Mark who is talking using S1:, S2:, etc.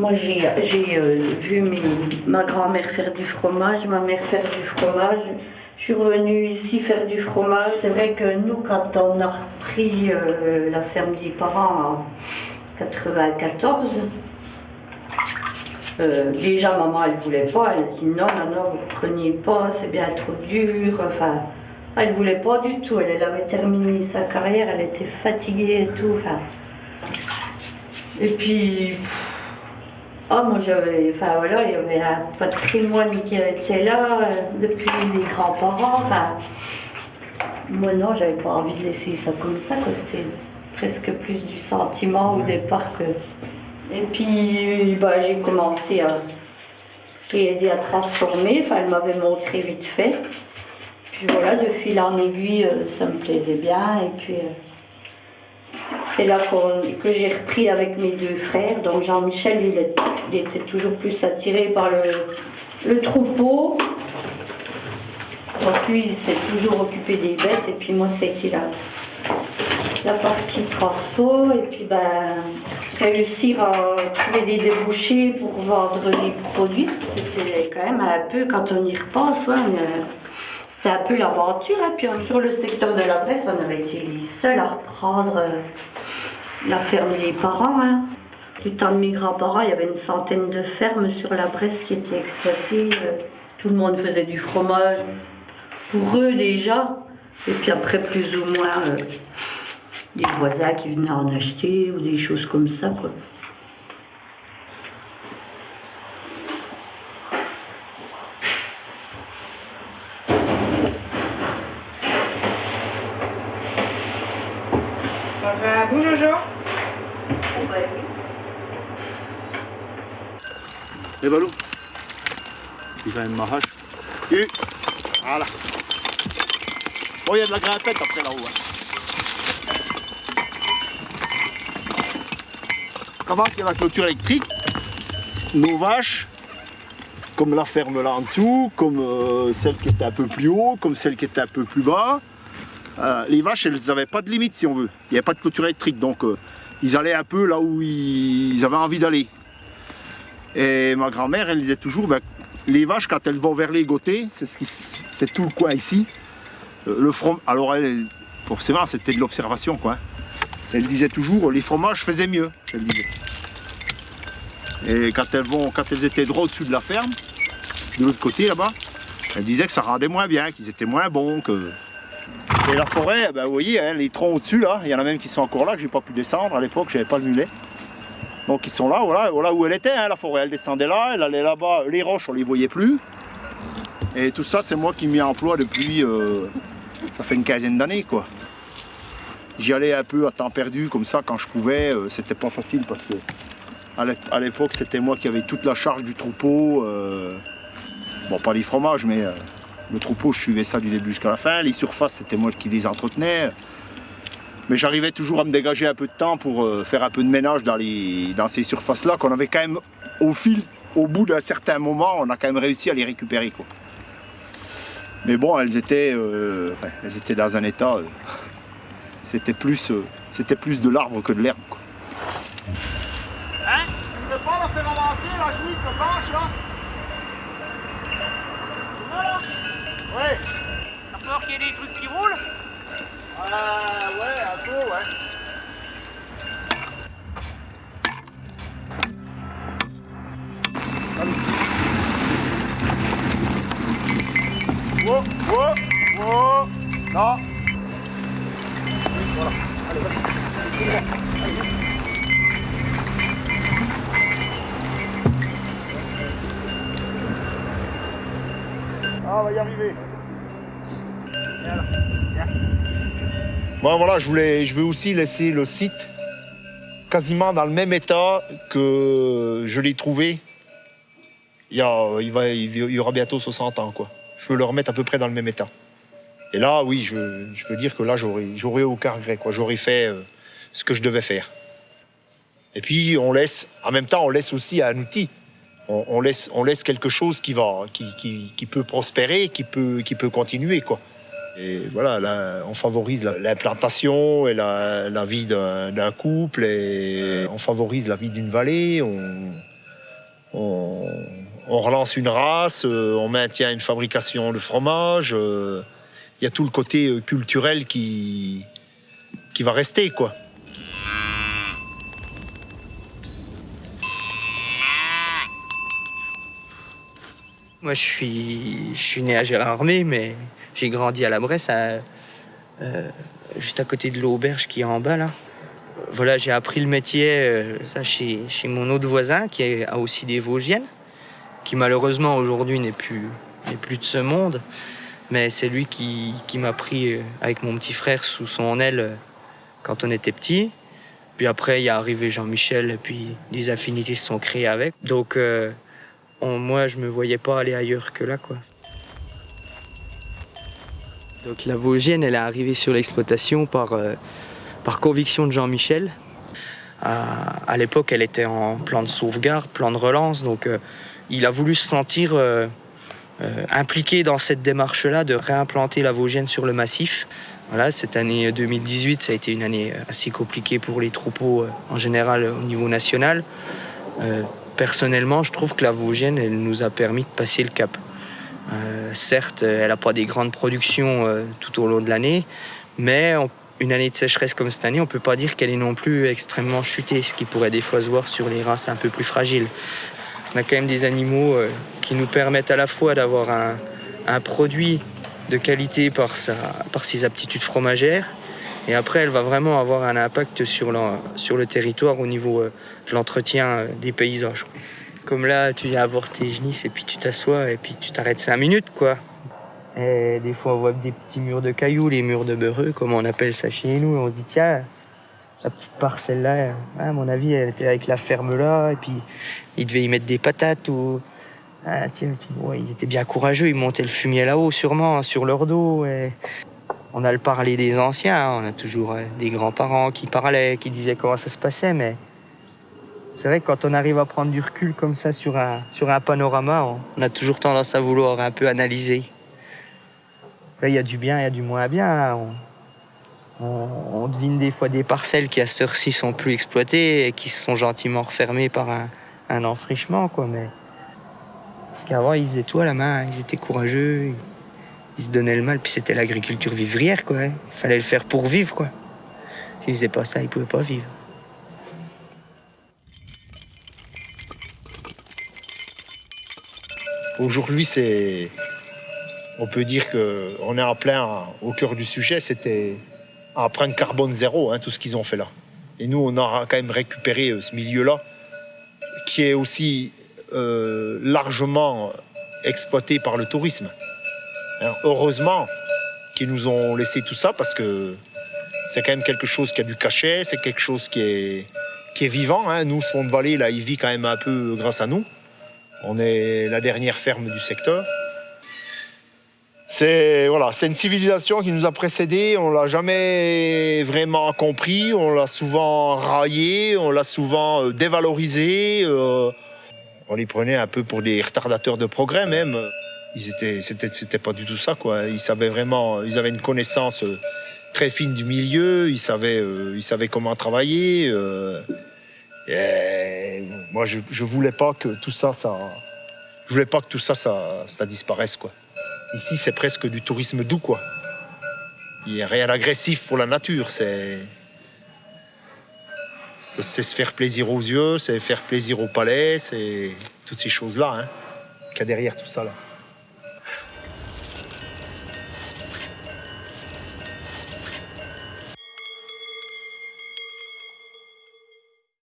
S1: Moi, j'ai euh, vu ma grand-mère faire du fromage, ma mère faire du fromage. Je suis revenue ici faire du fromage. C'est vrai que nous, quand on a repris euh, la ferme des parents en 94, euh, déjà maman, elle voulait pas. Elle a dit non, non, non, vous prenez pas, c'est bien trop dur. Enfin, elle voulait pas du tout. Elle, elle avait terminé sa carrière, elle était fatiguée et tout. Enfin, et puis, ah, moi j'avais, enfin voilà, il y avait un patrimoine qui était là euh, depuis les grands-parents. Enfin, moi non, j'avais pas envie de laisser ça comme ça. C'était presque plus du sentiment au départ que. Et puis, bah, j'ai commencé à. J'ai aidé à transformer, enfin, elle m'avait montré vite fait. Puis voilà, de fil en aiguille, euh, ça me plaisait bien. Et puis. euh, c'est là que j'ai repris avec mes deux frères. Donc Jean-Michel, il, était toujours plus attiré par le, troupeau. Donc lui, il s'est toujours occupé des bêtes. Et puis moi, c'était la, la partie transpo. Et puis ben, réussir à trouver des débouchés pour vendre les produits. C'était quand même un peu, quand on y repense, c'était un peu l'aventure. Et puis sur le secteur de la presse, on avait été les seuls à reprendre euh, la ferme des parents. Hein. Du temps de mes grands-parents, il y avait une centaine de fermes sur la Bresse qui étaient exploitées. euh, Tout le monde faisait du fromage pour eux déjà. Et puis après, plus ou moins, euh, des voisins qui venaient en acheter ou des choses comme ça. Quoi.
S2: Fait un bout, Jojo
S3: Et Balou Il va une marrache. Et voilà. Oh, il y a de la grimpette après là-haut. Comment qu'il y a la clôture électrique Nos vaches, comme la ferme là en dessous, comme euh, celle qui était un peu plus haut, comme celle qui était un peu plus bas, euh, les vaches, elles n'avaient pas de limite si on veut. Il n'y avait pas de clôture électrique, donc euh, ils allaient un peu là où ils, avaient envie d'aller. Et ma grand-mère, elle disait toujours, ben, les vaches, quand elles vont vers les côtés, c'est tout le coin ici. euh, Le from... Alors, elle, forcément, c'était de l'observation, quoi. hein. Elle disait toujours, les fromages faisaient mieux, elle disait. Et quand elles, quand elles étaient droit au-dessus de la ferme, de l'autre côté, là-bas, elle disait que ça rendait moins bien, qu'ils étaient moins bons, que... Et la forêt, ben, vous voyez, hein, les troncs au-dessus, là, il y en a même qui sont encore là, que j'ai pas pu descendre. À l'époque, j'avais pas le mulet. Donc ils sont là, voilà, voilà où elle était, hein, la forêt. Elle descendait là, elle allait là-bas. Les roches, on les voyait plus. Et tout ça, c'est moi qui m'y emploie depuis, euh, ça fait une quinzaine d'années, quoi. J'y allais un peu à temps perdu, comme ça, quand je pouvais. euh, c'était pas facile parce que à l'é- à l'époque, c'était moi qui avais toute la charge du troupeau. euh, bon, pas les fromages, mais le troupeau, je suivais ça du début jusqu'à la fin. Les surfaces, c'était moi qui les entretenais. Mais j'arrivais toujours à me dégager un peu de temps pour euh, faire un peu de ménage dans, dans ces surfaces-là qu'on avait quand même, au fil, au bout d'un certain moment, on a quand même réussi à les récupérer. Mais bon, elles étaient, euh, elles étaient dans un état, euh, c'était plus, de l'arbre que de l'herbe. Hein? Ouais.
S4: T'as peur qu'il y ait des trucs qui roulent?
S3: Euh, ouais, un peu, ouais. Va y arriver. Bon voilà, je voulais, je veux aussi laisser le site quasiment dans le même état que je l'ai trouvé. Il y, a- il y aura bientôt 60 ans quoi. Je veux le remettre à peu près dans le même état. Et là, oui, je, je peux dire que là, j'aurais aucun regret quoi. J'aurais fait euh, ce que je devais faire. Et puis on laisse, en même temps, on laisse aussi un outil. On, laisse, on laisse quelque chose qui va, qui, qui- peut prospérer, qui peut, qui peut continuer quoi. Et voilà, là, on favorise la- l'implantation et la, la vie d'un couple, et on favorise la vie d'une vallée. On, on, on relance une race, euh, on maintient une fabrication de fromage. euh, Il y a tout le côté euh, culturel qui, qui va rester, quoi.
S2: Moi, je suis, né à Gérardmer, mais j'ai grandi à la Bresse, euh, juste à côté de l'auberge qui est en bas là. Voilà, j'ai appris le métier euh, ça chez, mon autre voisin qui a aussi des Vosgiennes, qui malheureusement aujourd'hui n'est plus, plus de ce monde. Mais c'est lui qui, m'a pris euh, avec mon petit frère sous son aile quand on était petit. Puis après, il est arrivé Jean-Michel, et puis des affinités se sont créées avec. Donc, on- moi, je me voyais pas aller ailleurs que là, quoi. Donc la Vosgienne, elle est arrivée sur l'exploitation par, euh, par conviction de Jean-Michel. À, à l'époque, elle était en plan de sauvegarde, plan de relance, donc euh, il a voulu se sentir euh, euh, impliqué dans cette démarche-là de réimplanter la Vosgienne sur le massif. Voilà, cette année 2018, ça a été une année assez compliquée pour les troupeaux euh, en général au niveau national. Personnellement, je trouve que la Vosgienne, elle nous a permis de passer le cap. Euh, certes, elle n'a pas des grandes productions euh, tout au long de l'année, mais une année de sécheresse comme cette année, on ne peut pas dire qu'elle est non plus extrêmement chutée, ce qui pourrait des fois se voir sur les races un peu plus fragiles. On a quand même des animaux euh, qui nous permettent à la fois d'avoir un, produit de qualité par ses aptitudes fromagères, et après, elle va vraiment avoir un impact sur, le- sur le territoire au niveau euh, de l'entretien euh, des paysages. Comme là, tu viens avoir tes genisses et puis tu t'assois et puis tu t'arrêtes cinq minutes, quoi. Et des fois, on voit des petits murs de cailloux, les murs de beurreux, comme on appelle ça chez nous, on se dit, tiens, la petite parcelle là, à mon avis, elle était avec la ferme là, et puis ils devaient y mettre des patates ou. Ah, tiens, ouais, ils étaient bien courageux, ils montaient le fumier là-haut, sûrement, sur leur dos. On a le parler des anciens, on a toujours euh, des grands-parents qui parlaient, qui disaient comment ça se passait, mais c'est vrai que quand on arrive à prendre du recul comme ça sur un, sur un panorama, on, a toujours tendance à vouloir un peu analyser. Là, il y a du bien, il y a du moins bien. hein. On, devine des fois des parcelles qui à cette heure-ci sont plus exploitées et qui se sont gentiment refermées par un, un enfrichement, quoi. Mais parce qu'avant, ils faisaient tout à la main, ils étaient courageux, ils se donnaient le mal, puis c'était l'agriculture vivrière, quoi. Il fallait le faire pour vivre, quoi. S'ils faisaient pas ça, ils pouvaient pas vivre.
S3: Aujourd'hui, c'est. On peut dire qu'on est en plein au cœur du sujet, c'était empreinte carbone zéro, hein, tout ce qu'ils ont fait là. Et nous, on a quand même récupéré euh, ce milieu-là, qui est aussi euh, largement exploité par le tourisme. Heureusement qu'ils nous ont laissé tout ça, parce que c'est quand même quelque chose qui a du cachet, c'est quelque chose qui est, qui est vivant. hein. Nous, ce fond de vallée, là, il vit quand même un peu grâce à nous. On est la dernière ferme du secteur. C'est voilà, c'est une civilisation qui nous a précédés. On l'a jamais vraiment compris. On l'a souvent raillé, on l'a souvent euh, dévalorisé. euh, on les prenait un peu pour des retardateurs de progrès même. Ils étaient, c'était, pas du tout ça quoi. Ils savaient vraiment, ils avaient une connaissance euh, très fine du milieu. Ils savaient, euh, ils savaient comment travailler. euh, et moi, je, je voulais pas que tout ça, ça, je voulais pas que tout ça, ça, ça disparaisse quoi. Ici, c'est presque du tourisme doux quoi. Il n'y a rien d'agressif pour la nature. C'est, c'est, se faire plaisir aux yeux, c'est faire plaisir au palais, c'est toutes ces choses là, hein, qu'il y a derrière tout ça là.